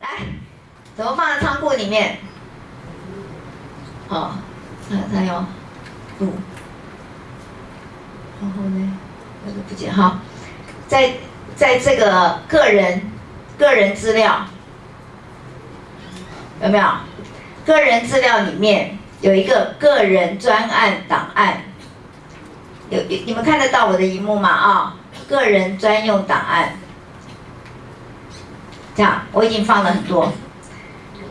来，怎么放在仓库里面？哦，他他要录，然后呢，那个不见哈，在在这个个人个人资料有没有？个人资料里面有一个个人专案档案，有有你们看得到我的荧幕吗？啊，个人专用档案。这样，我已经放了很多。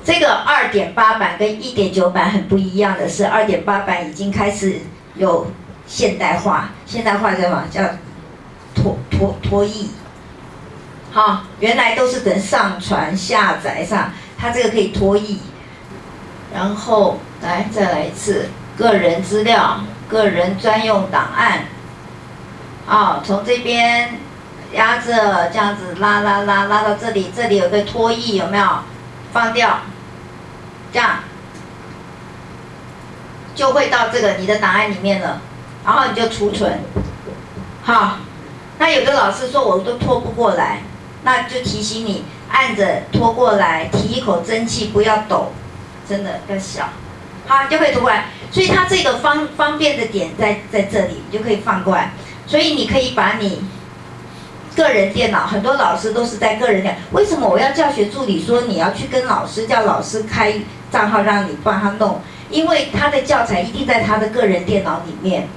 这个二点八版跟一点九版很不一样的是，二点八版已经开始有现代化，现代化叫什么？叫脱脱脱译。好，原来都是等上传下载上，它这个可以脱译。然后来再来一次，个人资料、个人专用档案。啊，从这边。压着这样子拉拉拉拉到这里，这里有个拖曳，有没有？放掉，这样就会到这个你的档案里面了，然后你就储存。好，那有的老师说我都拖不过来，那就提醒你按着拖过来，提一口真气，不要抖，真的要小，好，就可以拖过来。所以它这个方方便的点在在这里，你就可以放过来。所以你可以把你。个人电脑很多老师都是在个人电脑，为什么我要教学助理说你要去跟老师叫老师开账号让你帮他弄？因为他的教材一定在他的个人电脑里面，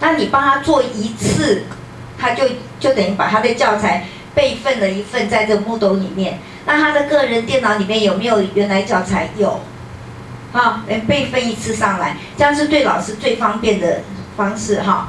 那你帮他做一次，他就就等于把他的教材备份了一份在这木斗里面。那他的个人电脑里面有没有原来教材？有，好，备份一次上来，这样是对老师最方便的方式哈。